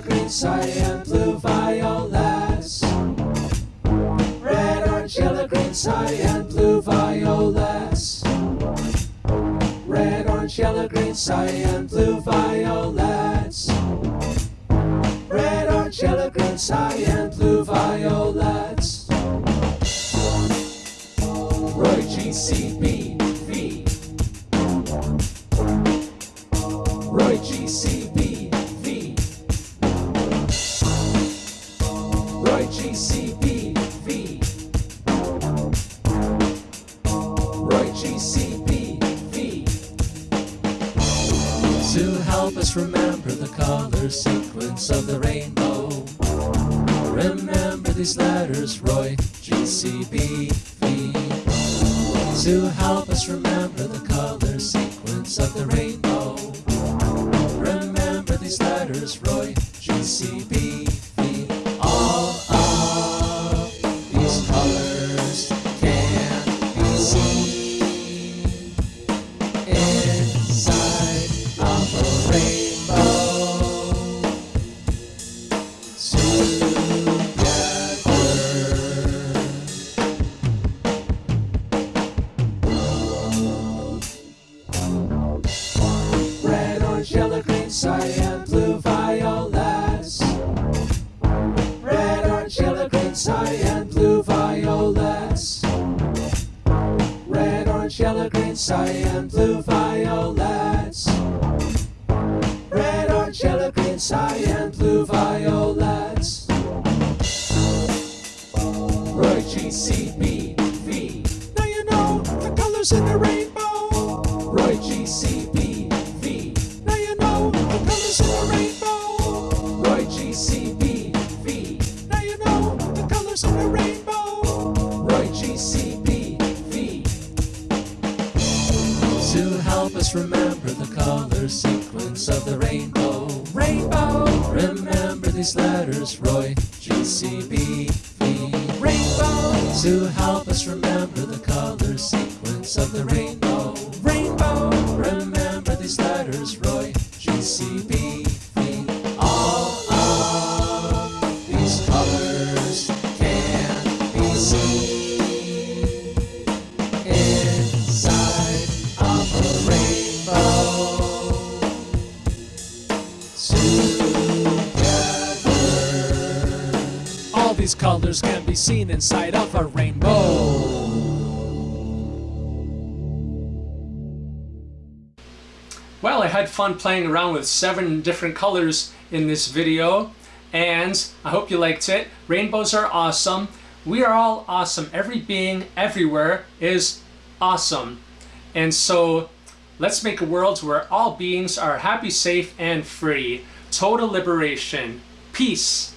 green, cyan, blue, violets. Red, orange, yellow, green, cyan, blue, violets. Red, orange, yellow, green, cyan, blue, violets. Red, orange, yellow, green, cyan, blue, violets. Roy G C B V. Roy G Roy G C B V. Roy G C B V. To help us remember the color sequence of the rainbow. Remember these letters, Roy G C B V. To help us remember the color sequence of the rainbow. Remember these letters, Roy G yellow, green, cyan, blue, violets. Red, orange, yellow, green, cyan, blue, violets. Roy G C B V. Now you know the colors in the rainbow. Roy G C B V. Now you know the colors in the rainbow. Help us remember the color sequence of the rainbow. Rainbow. Remember these letters, Roy G C B V. Rainbow. To help us remember the color sequence of the rainbow. Rainbow. Remember these letters, Roy G C B V. All of these colors can be seen these colors can be seen inside of a rainbow. Well, I had fun playing around with seven different colors in this video, and I hope you liked it. Rainbows are awesome. We are all awesome. Every being everywhere is awesome. And so let's make a world where all beings are happy, safe, and free. Total liberation. Peace.